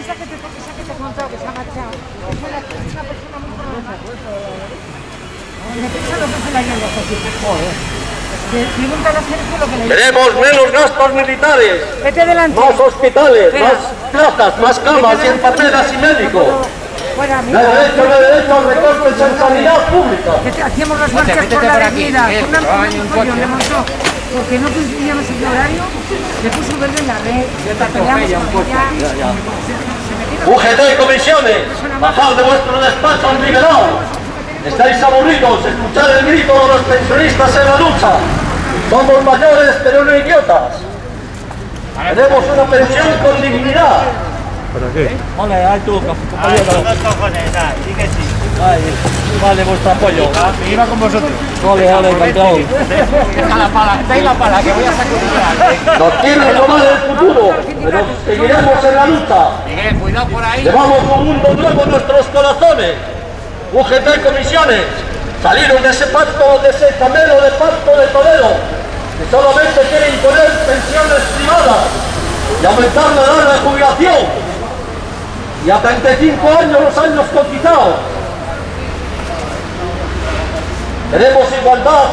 esa que te, esa que te he contado que se ha marchado, es una, es una persona muy problemática. Me pesa lo que se la lleva, joder. Pregúntale a Sergio lo que le Queremos menos gastos militares, Vete adelante. más hospitales, Espera. más plazas, más camas y enfermeras y médicos. Recortes en sanidad pública. Que hacíamos las marchas por la avenida. Una le montó. Porque no coincidíamos el horario, le puso verde en la red. Peleamos con ella. Ya, ya. Se metieron- UGT y comisiones, bajad de vuestro despacho liberado. Estáis aburridos, escuchad el grito de los pensionistas en la lucha. Somos mayores, pero no idiotas. Queremos una pensión con dignidad. Vale, ahí tú, compañero. Ay, vale, vuestro apoyo. Me iba con vosotros. Vale, vale, encantado. Deja la pala, dais la pala, que voy a sacudir. Nos quiere tomar el futuro, pero seguiremos en la lucha. Miguel, cuidado por ahí. Llevamos un mundo nuevo en nuestros corazones. UGT comisiones, saliros de ese pacto, de ese camelo de pacto de Toledo, que solamente quiere imponer pensiones privadas y aumentar la edad de jubilación. Y a 35 años los años cotizados. Queremos igualdad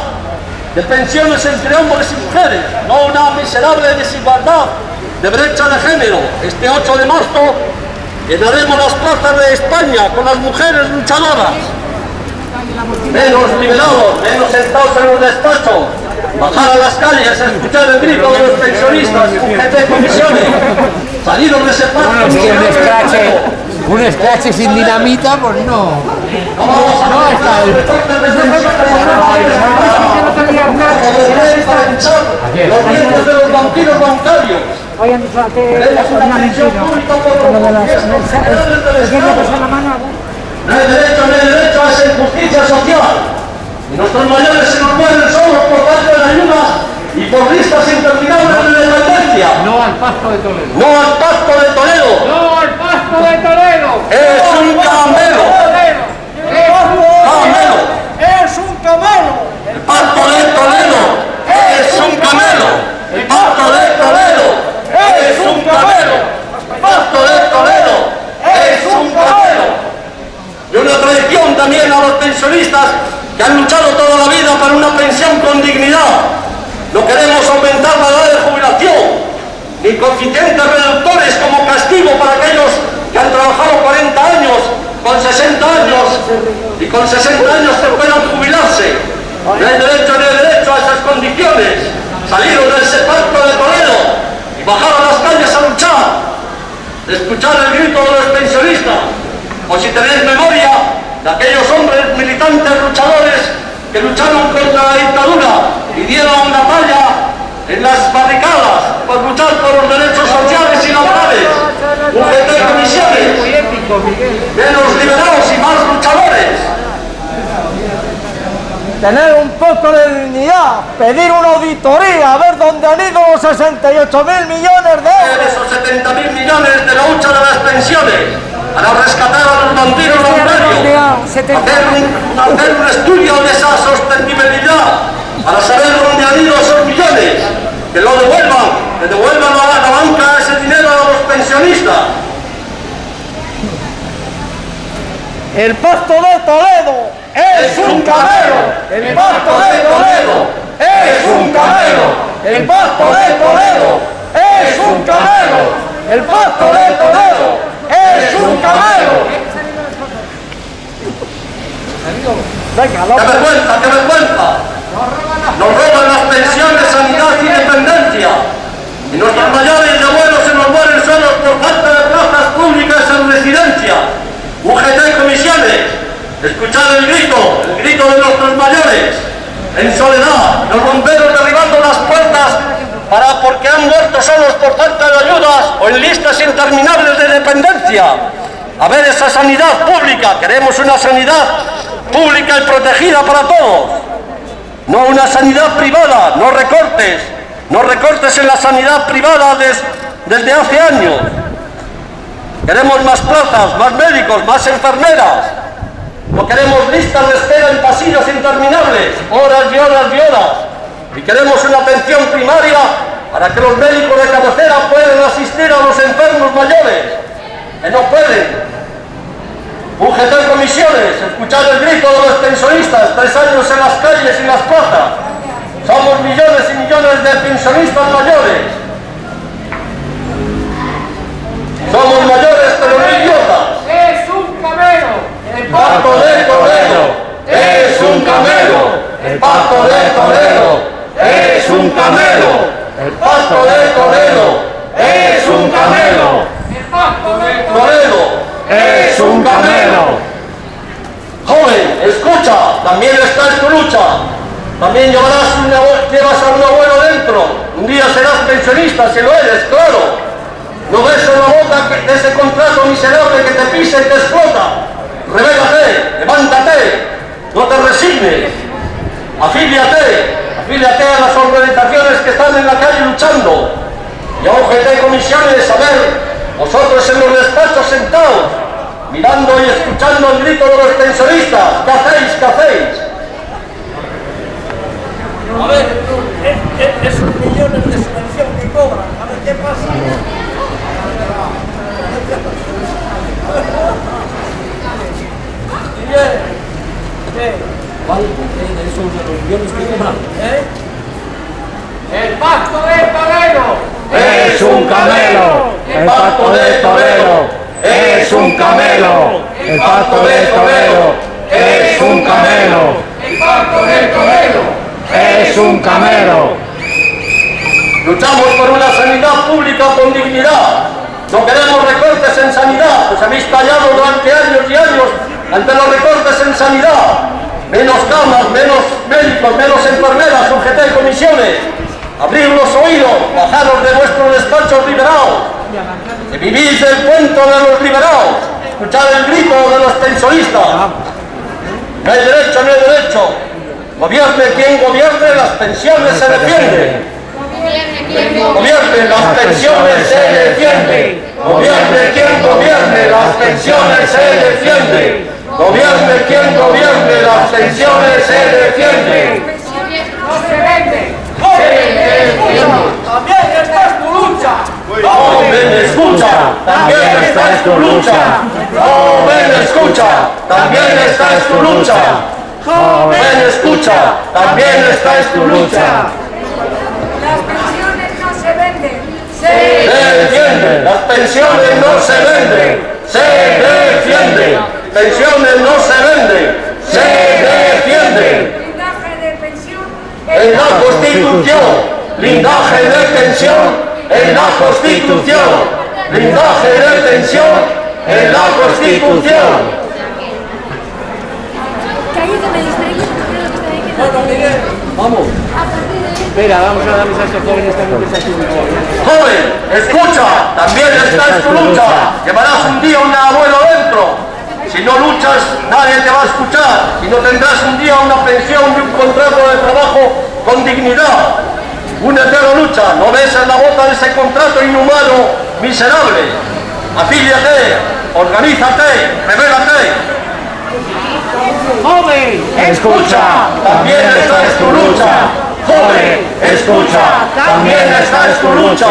de pensiones entre hombres y mujeres, no una miserable desigualdad de brecha de género. Este 8 de marzo llenaremos las plazas de España con las mujeres luchadoras. Menos liberados, menos sentados en los despachos, bajar a las calles, escuchar el grito de los pensionistas, UGT comisiones, salidos de ese. Un scratch, sin dinamita, pues no. No vamos a no está el los dientes de los banqueros bancarios. Hoy han dicho que Queremos es una una pensión mentira. pública por Lo de las. No hay derecho, no hay derecho a esa injusticia social. Y nuestros mayores se nos mueren solos por falta de ayuda y por listas interminables de dependencia. No al pacto de Toledo. No al pacto de Toledo. ¡No al pacto de Toledo! Es un camelo. Camelo. ¡Es un camelo! El pacto de Toledo. Es un camelo. El pacto de Toledo. Es un camelo. El pacto de Toledo. Es un camelo. Y una traición también a los pensionistas que han luchado toda la vida para una pensión con dignidad. No queremos aumentar la edad de jubilación, ni coeficientes reductores como castigo para aquellos que han trabajado 40 años, con 60 años, y con 60 años que puedan jubilarse. No hay derecho ni hay derecho a esas condiciones. Saliros de ese pacto de Toledo y bajar a las calles a luchar escuchar el grito de los pensionistas, o si tenéis memoria de aquellos hombres militantes luchadores que lucharon contra la dictadura y dieron la talla en las barricadas por luchar por los derechos sociales y laborales. UGT comisiones, menos liberados y más luchadores. Tener un poco de dignidad, pedir una auditoría, a ver dónde han ido los 68 mil millones de euros. esos 70 mil millones de la hucha de las pensiones para rescatar a los bandidos bancarios, hacer un, hacer un estudio de esa sostenibilidad para saber dónde han ido esos millones, que lo devuelvan, que devuelvan a la banca ese dinero a los pensionistas. El pacto de Toledo es un camelo. El pacto de Toledo es un camelo. El pacto de Toledo es un camelo. El pacto de Toledo es un camelo. Venga, ¡Qué López. vergüenza, qué vergüenza! Nos roban las pensiones, sanidad y dependencia. Y nuestros mayores y abuelos se nos mueren solos por falta de plazas públicas en residencia. UGT y comisiones, escuchar el grito, el grito de nuestros mayores. En soledad, los bomberos derribando las puertas para porque han muerto solos por falta de ayudas o en listas interminables de dependencia. A ver esa sanidad pública, queremos una sanidad pública y protegida para todos. No una sanidad privada, no recortes, no recortes en la sanidad privada des- desde hace años. Queremos más plazas, más médicos, más enfermeras. No queremos listas de espera en pasillos interminables, horas y horas y horas. Y queremos una atención primaria para que los médicos de cabecera puedan asistir a los enfermos mayores, que no pueden. UGT comisiones, escuchar el grito de los pensionistas, tres años en las calles y las plazas. Somos millones y millones de pensionistas mayores. Somos mayores pero no idiotas. Es un camelo. El Pacto de Toledo es un camelo. El pacto de Toledo es un camelo. El pacto de Toledo es un camelo. El pacto de Toledo es un camelo. Joven, escucha, también está en tu lucha. También llevarás, un abue- llevas a un abuelo dentro. Un día serás pensionista, si lo eres, claro. No ves en la boca que- de ese contrato miserable que te pisa y te explota. Revélate, levántate, no Afíliate, afíliate a las organizaciones que están en la calle luchando. Y a UGT comisiones, a ver, vosotros en los despachos sentados, mirando y escuchando el grito de los pensionistas, ¿qué hacéis? ¿Qué hacéis? A ver, es- es- esos millones de subvención que cobran, a ver qué pasa. ¿Eh? El pacto de Toledo Es un camelo, el pacto de Toledo es un camelo, el pacto de Toledo es un camelo, el pacto de Toledo es un camelo. Luchamos por una sanidad pública con dignidad. No queremos recortes en sanidad, pues habéis callado durante años y años ante los recortes en sanidad. Menos camas, menos médicos, menos enfermeras, y comisiones. Abrir los oídos, bajaros de vuestros despachos liberados. Que vivís el cuento de los liberados. Escuchar el grito de los pensionistas. No hay derecho, no hay derecho. Gobierne quien gobierne, las pensiones se defienden. Gobierne, las pensiones se defienden. Gobierne quien gobierne, las pensiones se defienden. Gobierne quien gobierne, las pensiones se defienden. no se vende, se defiende. También esta es tu lucha. Joven, escucha, también esta es tu lucha. Joven, escucha, también esta es tu lucha. Joven, escucha, también esta es tu lucha. Las pensiones no se venden. Se defiende, las pensiones no se venden. Se defiende, pensiones no se venden. Se defiende. Blindaje de pensión. En la Constitución, blindaje de pensión. En la Constitución, blindaje de pensión. En la Constitución. Está Vamos. Espera, vamos a darles a estos jóvenes también que están Joven, escucha, también esta es tu lucha. Llevarás un día un abuelo dentro. Si no luchas, nadie te va a escuchar. Y no tendrás un día una pensión y un contrato de trabajo con dignidad. Únete a la lucha, no ves en la bota de ese contrato inhumano, miserable. Afíliate, organízate, revélate. ¡Joven! Escucha, también esta es tu lucha. Joven, escucha, también esta es tu lucha.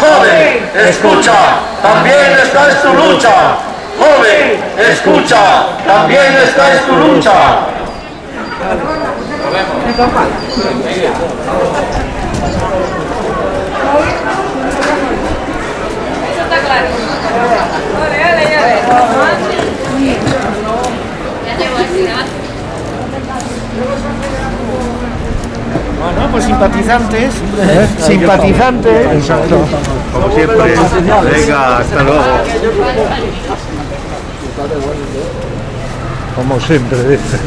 Joven, escucha, también esta es tu lucha. Joven, escucha, también esta es tu lucha. Bueno, pues simpatizantes. Simpatizantes. Como siempre. Venga, hasta luego. Como siempre, dice.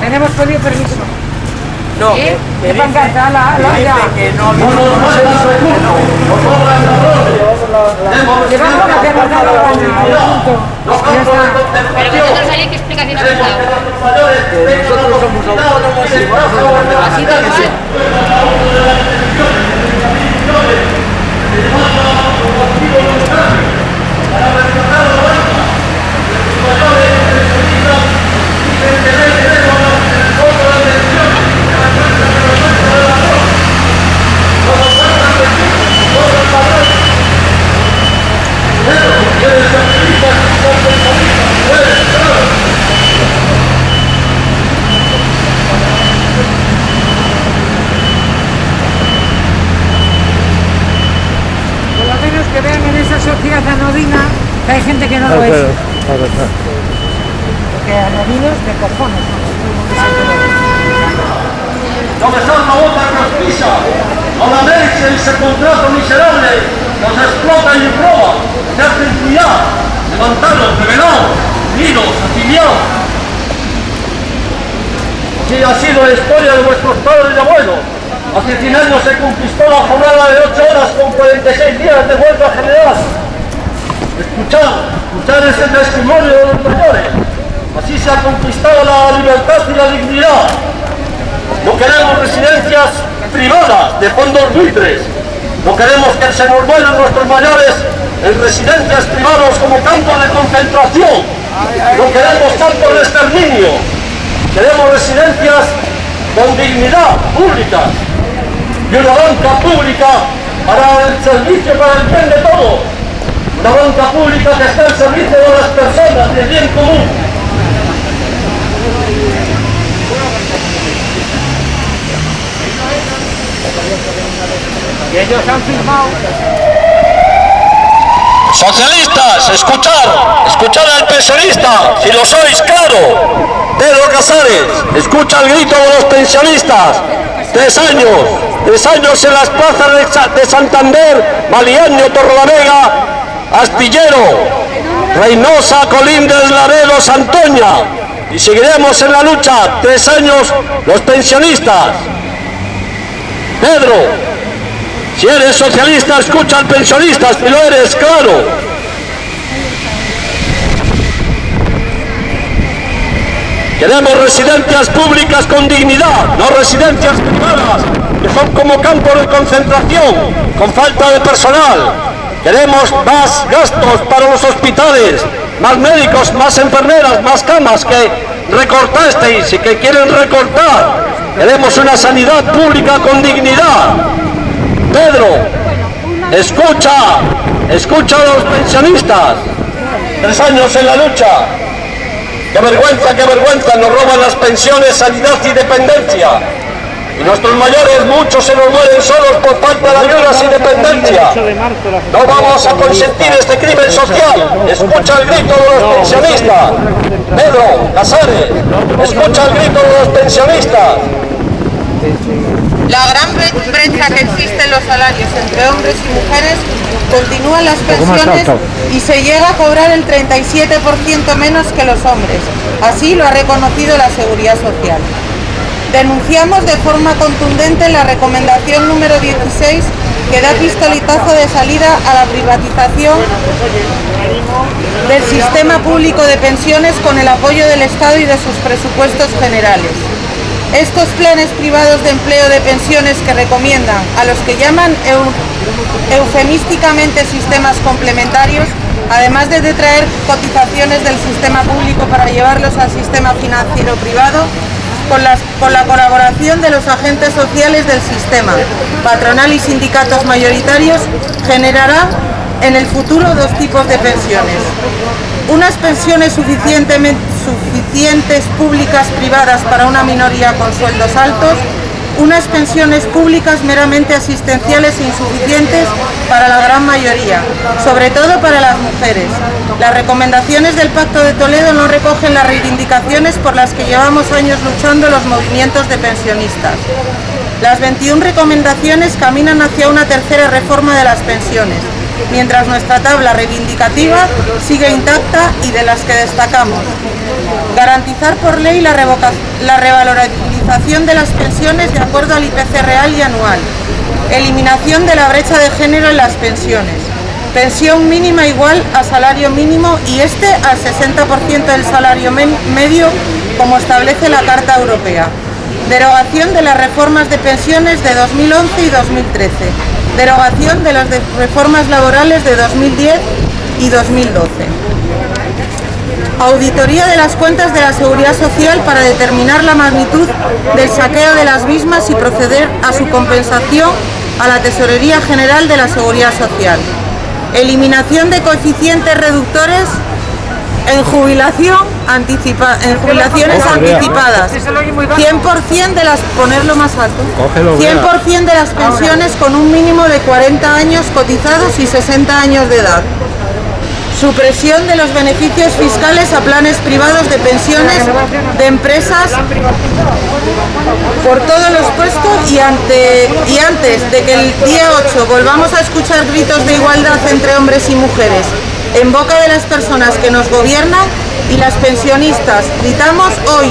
Tenemos pedido permiso. no, ¿Eh? me ¿Qué dice, pancarta? La, la, ya. dice que no, No la ronda. Demos Llevamos lo que hemos dado al año, punto. Los Ya campos de está. concentración. Vosotros ahí, ¿qué explicación habéis Queremos dado? Mayores tengan la de la Así tal cual. Por lo menos que vean en esa sociedad anodina que hay gente que no lo es. Porque anodinos de cojones. No besar la boca que os pisa, no laméis ese contrato miserable, que os explota y roba, se hacen cuidar, levantaros, revelaos, unidos, afiliados. Así ha sido la historia de vuestros padres y abuelos. Hace 100 años se conquistó la jornada de 8 horas con 46 días de huelga general. Escuchad, escuchad ese testimonio de los mayores. Así se ha conquistado la libertad y la dignidad. No queremos residencias privadas de fondos buitres. No queremos que se nos vuelvan nuestros mayores en residencias privadas como campos de concentración. No queremos campos de exterminio. Queremos residencias con dignidad públicas y una banca pública para el servicio, para el bien de todos. Una banca pública que esté al servicio de las personas, del bien común. Socialistas, escuchad, escuchad al pensionista, si lo sois, claro. Pedro Casares, escucha el grito de los pensionistas. Tres años, tres años en las plazas de Santander, Maliaño, Torrelavega, Astillero, Reynosa, Colindres, Laredo, Santoña. Y seguiremos en la lucha, tres años, los pensionistas. Pedro, si eres socialista, escucha al pensionista, si lo eres, claro. Queremos residencias públicas con dignidad, no residencias privadas, que son como campos de concentración, con falta de personal. Queremos más gastos para los hospitales, más médicos, más enfermeras, más camas que recortasteis y que quieren recortar. Queremos una sanidad pública con dignidad. Pedro, escucha, escucha a los pensionistas. Tres años en la lucha. Qué vergüenza, qué vergüenza, nos roban las pensiones, sanidad y dependencia. Y nuestros mayores, muchos se nos mueren solos por falta de ayudas y dependencia. No vamos a consentir este crimen social. Escucha el grito de los pensionistas. Pedro, Casares, escucha el grito de los pensionistas. La gran bre- brecha que existe en los salarios entre hombres y mujeres continúa en las pensiones y se llega a cobrar el 37% menos que los hombres. Así lo ha reconocido la Seguridad Social. Denunciamos de forma contundente la recomendación número 16 que da pistoletazo de salida a la privatización del sistema público de pensiones con el apoyo del Estado y de sus presupuestos generales. Estos planes privados de empleo de pensiones que recomiendan a los que llaman eu- eufemísticamente sistemas complementarios, además de detraer cotizaciones del sistema público para llevarlos al sistema financiero privado, con, la colaboración de los agentes sociales del sistema, patronal y sindicatos mayoritarios, generará en el futuro dos tipos de pensiones. Unas pensiones suficientemente, suficientes públicas privadas para una minoría con sueldos altos, unas pensiones públicas meramente asistenciales e insuficientes para la gran mayoría, sobre todo para las mujeres. Las recomendaciones del Pacto de Toledo no recogen las reivindicaciones por las que llevamos años luchando los movimientos de pensionistas. Las 21 recomendaciones caminan hacia una tercera reforma de las pensiones, mientras nuestra tabla reivindicativa sigue intacta y de las que destacamos. Garantizar por ley la, la revalorización de las pensiones de acuerdo al IPC real y anual. Eliminación de la brecha de género en las pensiones. pensión mínima igual a salario mínimo y este al 60% del salario medio como establece la Carta Europea. Derogación de las reformas de pensiones de 2011 y 2013. Derogación de las reformas laborales de 2010 y 2012. Auditoría de las cuentas de la Seguridad Social para determinar la magnitud del saqueo de las mismas y proceder a su compensación a la Tesorería General de la Seguridad Social. Eliminación de coeficientes reductores en jubilación anticipa, en jubilaciones anticipadas. 100% de las ponerlo más alto. Cógelo, vea. 100% de las pensiones con un mínimo de 40 años cotizados y 60 años de edad. Supresión de los beneficios fiscales a planes privados de pensiones de empresas por todos los puestos y, ante, y antes de que el día 8 volvamos a escuchar gritos de igualdad entre hombres y mujeres en boca de las personas que nos gobiernan y las pensionistas, gritamos hoy,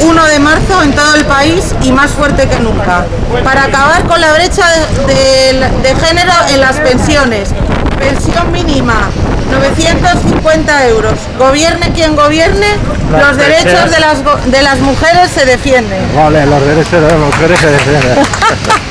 1 de marzo, en todo el país y más fuerte que nunca, para acabar con la brecha de, de- de género en las pensiones. Pensión mínima, 950 euros. Gobierne quien gobierne, los derechos de las, de las mujeres se defienden. Vale, los derechos de las mujeres se defienden.